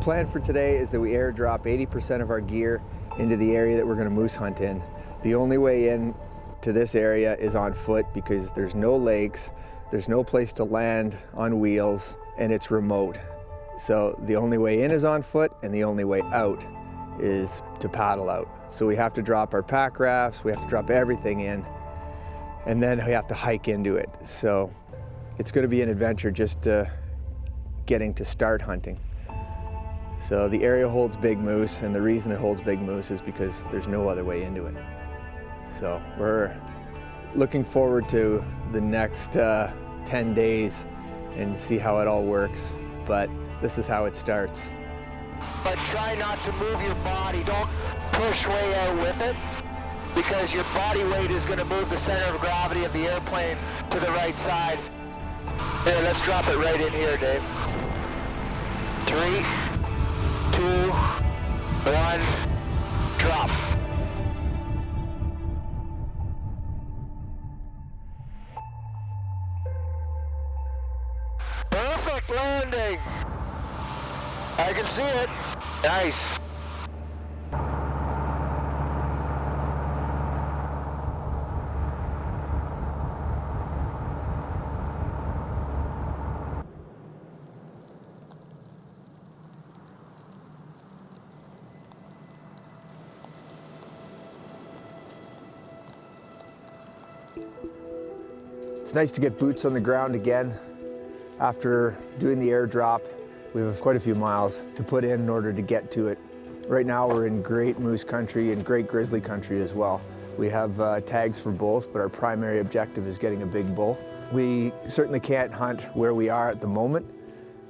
The plan for today is that we airdrop 80% of our gear into the area that we're going to moose hunt in. The only way in to this area is on foot because there's no lakes, there's no place to land on wheels, and it's remote. So the only way in is on foot and the only way out is to paddle out. So we have to drop our pack rafts, we have to drop everything in, and then we have to hike into it. So it's going to be an adventure just uh, getting to start hunting. So the area holds big moose, and the reason it holds big moose is because there's no other way into it. So we're looking forward to the next uh, 10 days and see how it all works. But this is how it starts. But try not to move your body. Don't push way out with it because your body weight is going to move the center of gravity of the airplane to the right side. Here, let's drop it right in here, Dave. Three, two, one, drop. Perfect landing. I can see it. Nice. It's nice to get boots on the ground again. After doing the airdrop, we have quite a few miles to put in in order to get to it. Right now we're in great moose country and great grizzly country as well. We have uh, tags for both, but our primary objective is getting a big bull. We certainly can't hunt where we are at the moment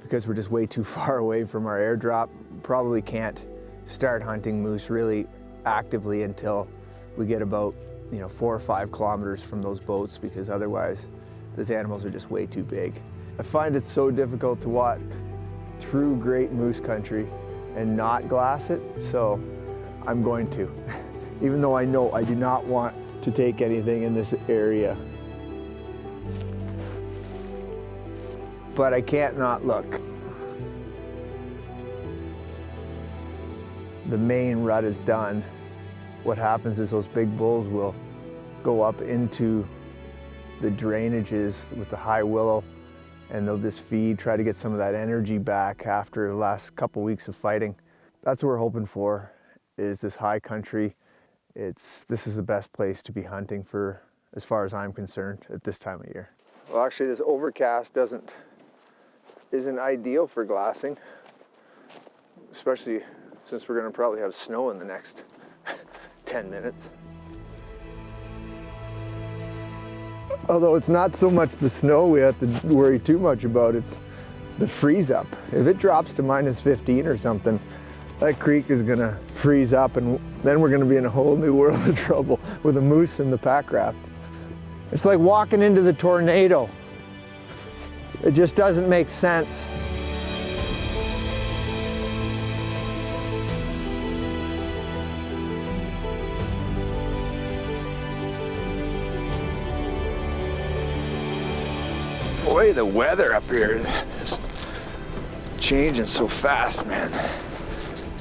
because we're just way too far away from our airdrop. Probably can't start hunting moose really actively until we get about you know, four or five kilometers from those boats because otherwise those animals are just way too big. I find it so difficult to walk through great moose country and not glass it, so I'm going to. Even though I know I do not want to take anything in this area. But I can't not look. The main rut is done. What happens is those big bulls will go up into the drainages with the high willow and they'll just feed, try to get some of that energy back after the last couple weeks of fighting. That's what we're hoping for, is this high country. It's, this is the best place to be hunting for, as far as I'm concerned, at this time of year. Well, actually this overcast doesn't, isn't ideal for glassing, especially since we're gonna probably have snow in the next 10 minutes. Although it's not so much the snow we have to worry too much about, it's the freeze up. If it drops to minus 15 or something, that creek is gonna freeze up and then we're gonna be in a whole new world of trouble with a moose in the pack raft. It's like walking into the tornado. It just doesn't make sense. Boy, the weather up here is changing so fast, man.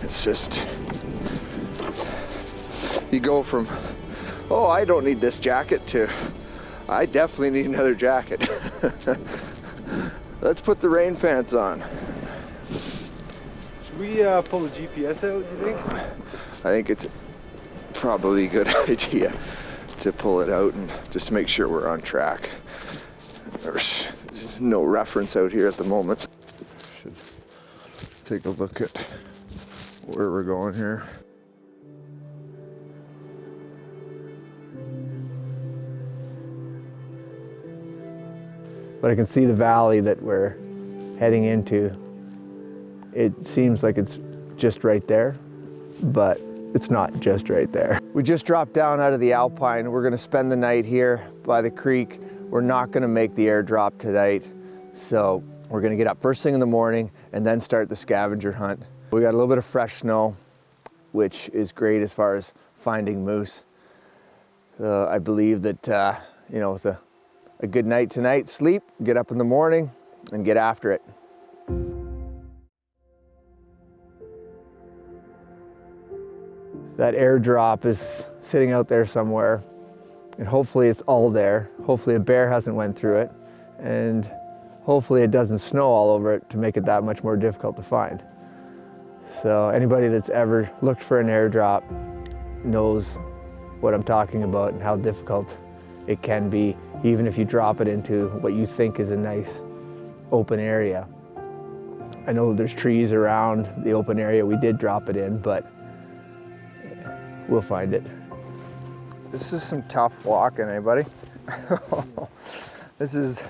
It's just, you go from, oh, I don't need this jacket to, I definitely need another jacket. Let's put the rain pants on. Should we uh, pull the GPS out, do you think? I think it's probably a good idea to pull it out and just make sure we're on track. There's no reference out here at the moment. Should take a look at where we're going here. But I can see the valley that we're heading into. It seems like it's just right there, but it's not just right there. We just dropped down out of the Alpine. We're gonna spend the night here by the creek. We're not gonna make the airdrop tonight, so we're gonna get up first thing in the morning and then start the scavenger hunt. We got a little bit of fresh snow, which is great as far as finding moose. Uh, I believe that, uh, you know, with a, a good night tonight, sleep, get up in the morning and get after it. That airdrop is sitting out there somewhere and hopefully it's all there. Hopefully a bear hasn't went through it and hopefully it doesn't snow all over it to make it that much more difficult to find. So anybody that's ever looked for an airdrop knows what I'm talking about and how difficult it can be, even if you drop it into what you think is a nice open area. I know there's trees around the open area we did drop it in, but we'll find it. This is some tough walking, eh, anybody? this is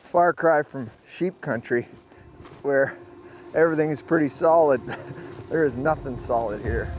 far cry from sheep country where everything is pretty solid. there is nothing solid here.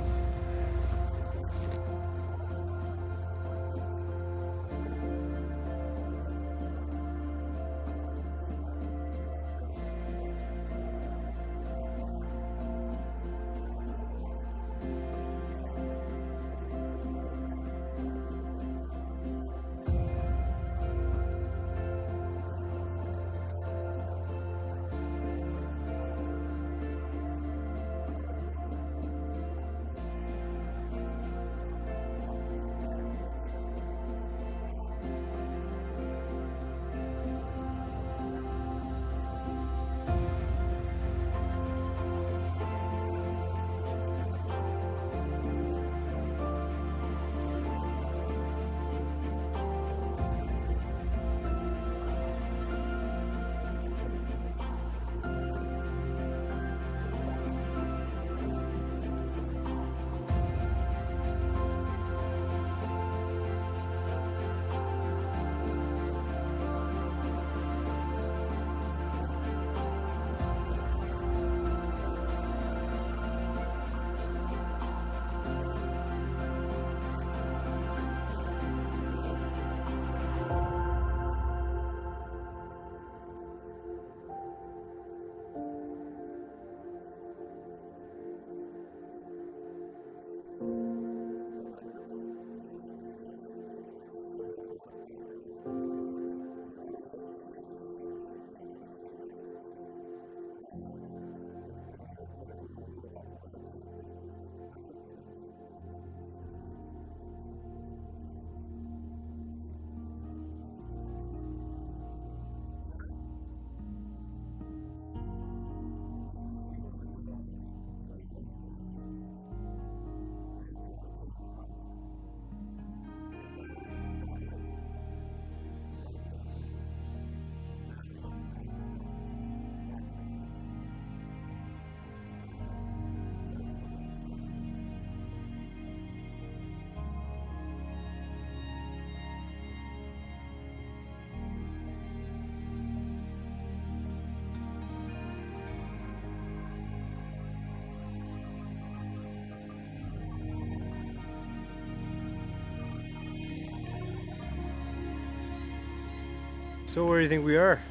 So where do you think we are?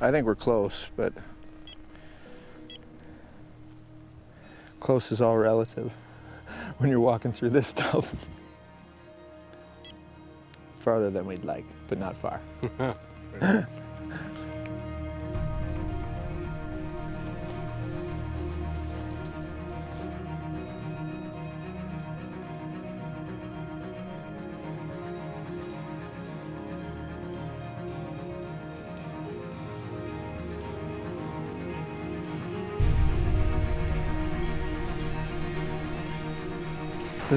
I think we're close, but close is all relative when you're walking through this stuff. Farther than we'd like, but not far.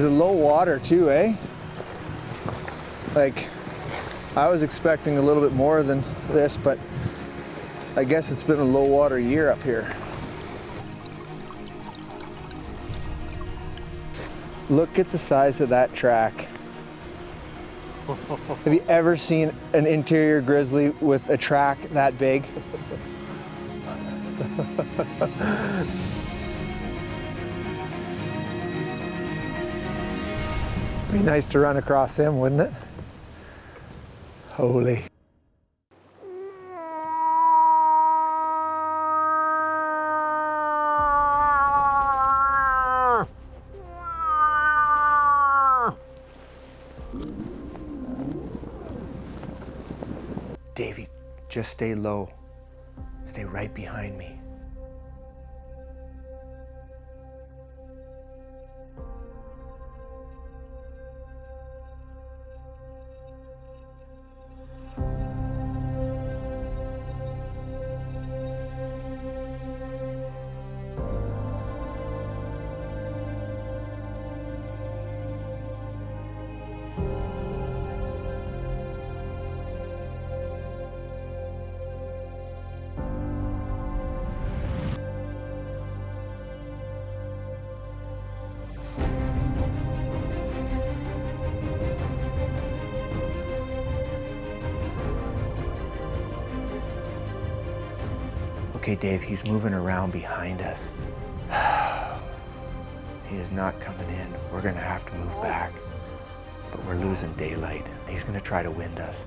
There's a low water too, eh? Like, I was expecting a little bit more than this, but I guess it's been a low water year up here. Look at the size of that track. Have you ever seen an interior grizzly with a track that big? Be nice to run across him, wouldn't it? Holy. Davey, just stay low. Stay right behind me. Okay, Dave, he's moving around behind us. he is not coming in. We're gonna have to move back. But we're losing daylight. He's gonna try to wind us.